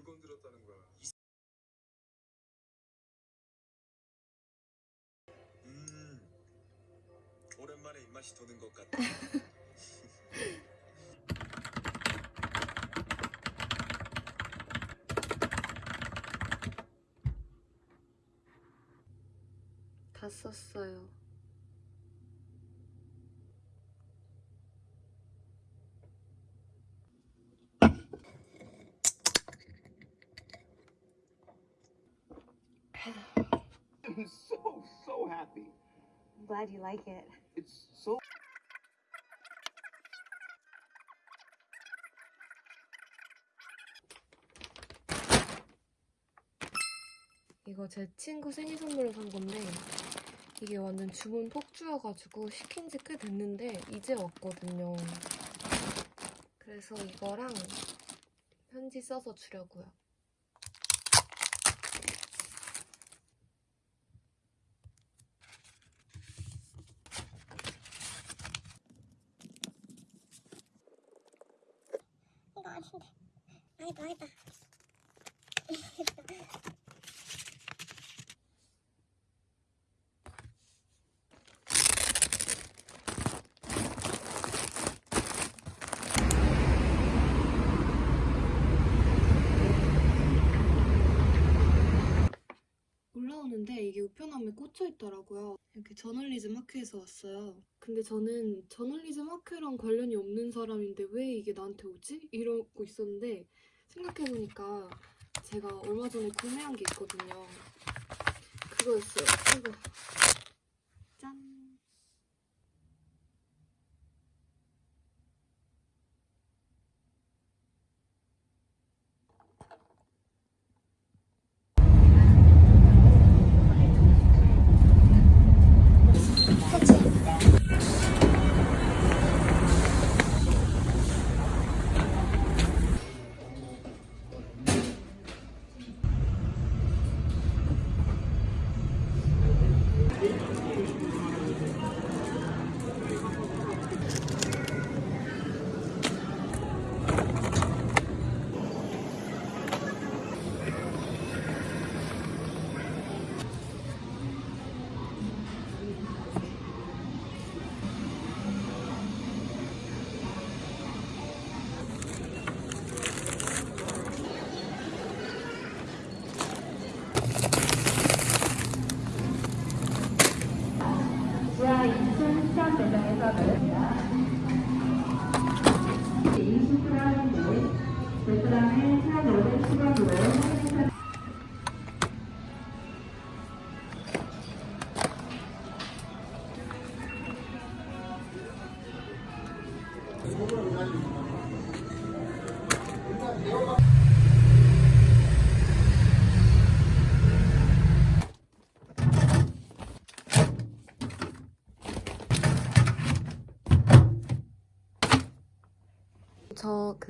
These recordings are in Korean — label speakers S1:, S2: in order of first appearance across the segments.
S1: 누굴 건드렸다는 거야? 음, 오랜만에 입맛이 도는 것 같다.
S2: 다 썼어요.
S3: I'm so, so happy.
S4: I'm glad you like it.
S3: It's so
S2: 이거 제 친구 생일 선물로 산 건데 이게 완전 주문 폭주여가지고 시킨 지 꽤 됐는데 이제 왔거든요. 그래서 이거랑 편지 써서 주려고요.
S5: 이거 아닌데. 아니다.
S2: 올라오는데 이게 우편함에 꽂혀 있더라고요. 이렇게 저널리즘 학회에서 왔어요. 근데 저는 저널리즘 학회랑 관련이 없는 사람인데 왜 이게 나한테 오지? 이러고 있었는데 생각해보니까 제가 얼마 전에 구매한 게 있거든요. 그거였어요. 이거.
S6: 매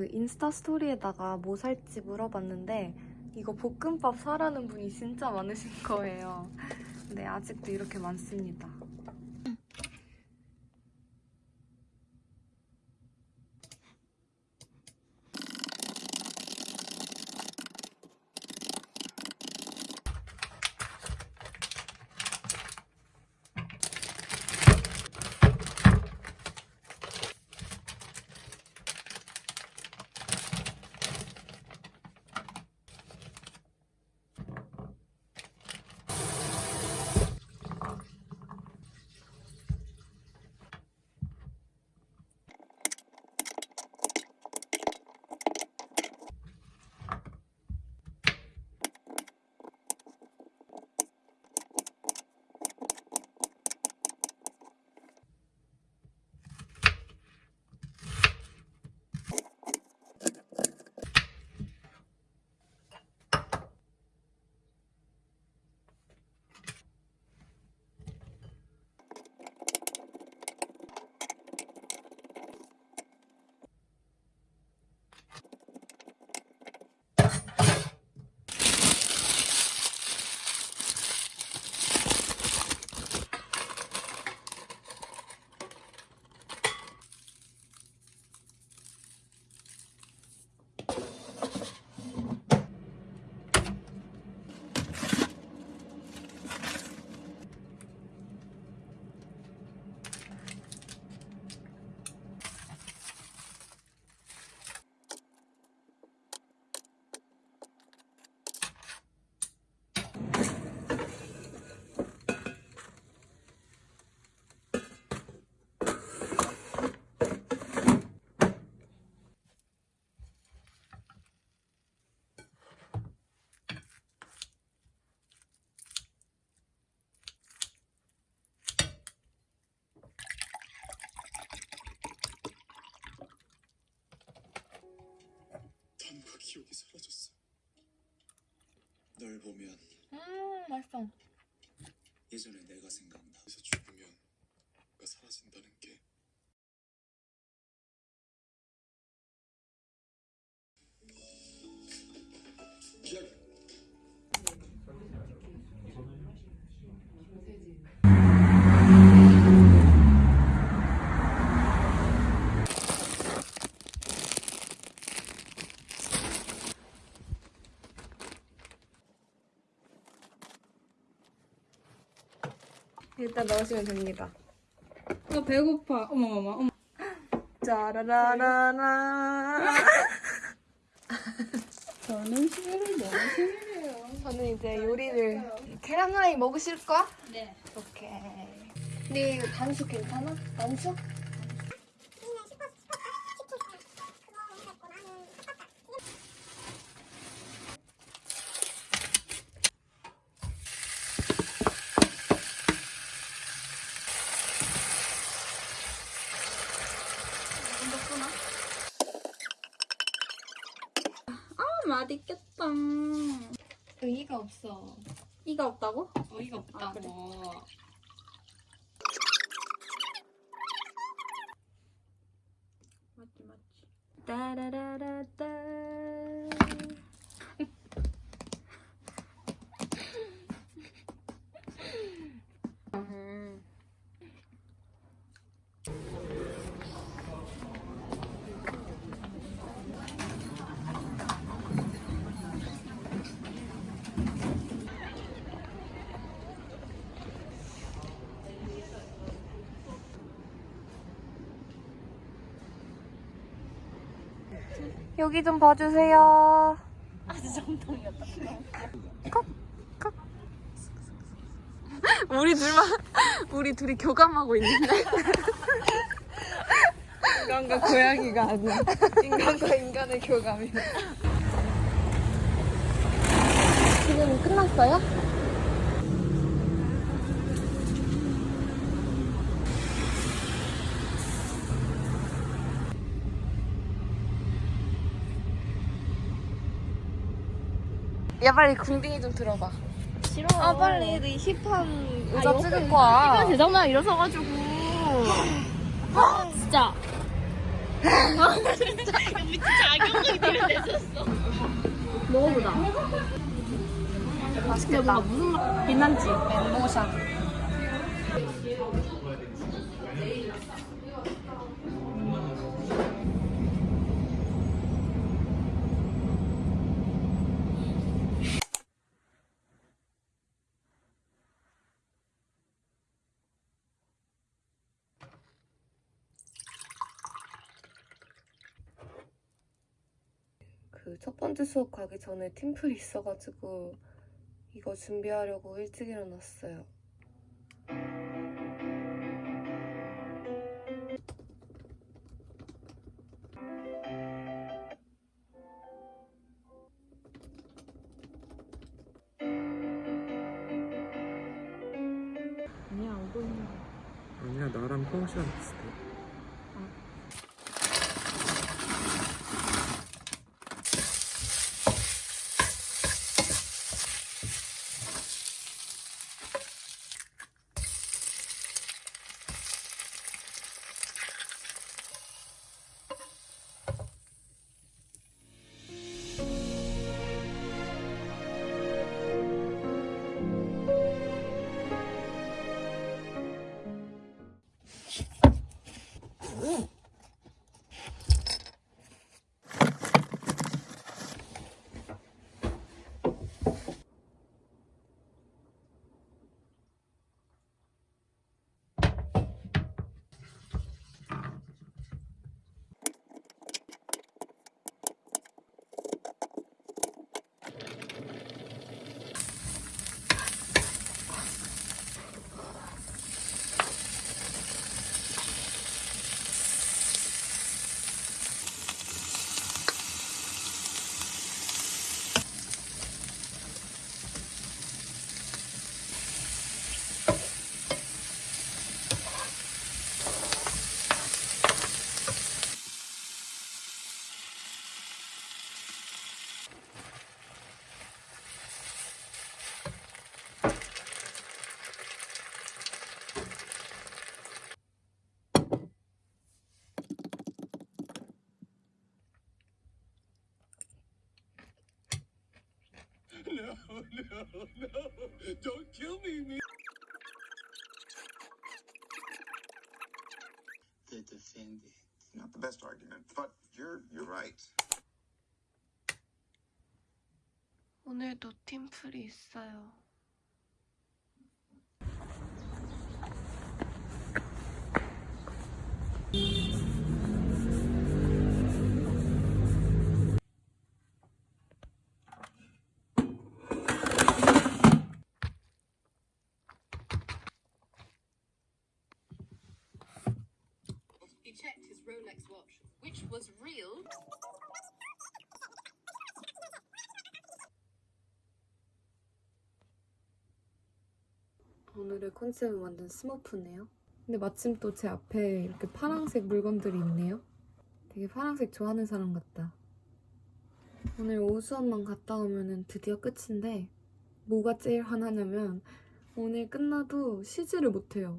S2: 그 인스타 스토리에다가 뭐 살지 물어봤는데 이거 볶음밥 사라는 분이 진짜 많으신 거예요. 근데 아직도 이렇게 많습니다.
S1: 기억이 사라졌어. 널 보면
S2: 음 맛있어.
S1: 예전에 내가 생각나. 그래서 죽으면 내가 사라진다는 게.
S2: 일단 넣으시면 됩니다.
S7: 나 배고파. 어머 어머 어머.
S2: 짜라라라라.
S7: 저는 너무 싫어해요.
S2: 저는 이제 요리를 계란 후라이 먹으실 거야?
S7: 네.
S2: 오케이. 근데 이거 단수 괜찮아? 단수?
S7: 아 맛있겠다.
S2: 의의가 없어.
S7: 이가 없다고?
S2: 의의가 없다고.
S7: 아, 그래. 맞지 맞지.
S2: 따라라라따. 여기 좀 봐주세요. 우리 둘만 우리 둘이 교감하고 있는데 인간과 고양이가 아니야 인간과 인간의 교감이 지금 끝났어요? 야 빨리 궁딩이 좀 들어봐
S7: 싫어.
S2: 아 빨리 너 힙한 의자 찍을 거야
S7: 대장난 일어서가지고. 아 진짜. 아 진짜 미친 자격을 들여냈었어. 먹어보자.
S2: 맛있겠다
S7: 무슨 맛? 빛난지.
S2: 멘보샤 첫 번째 수업 가기 전에 팀플이 있어가지고 이거 준비하려고 일찍 일어났어요.
S7: 아니야 안 보이네.
S1: 아니야 나랑 펑션 비슷해. no, no. Don't kill me, me. They defended.
S3: Not the best argument, but you're you're right.
S2: 오늘도 팀플이 있어요.
S8: He checked his Rolex watch, which was real.
S2: 오늘의 컨셉은 완전 스머프네요. 근데 마침 또 제 앞에 이렇게 파란색 물건들이 있네요. 되게 파란색 좋아하는 사람 같다. 오늘 오후 수업만 갔다 오면 드디어 끝인데 뭐가 제일 화나냐면 오늘 끝나도 쉬지를 못해요.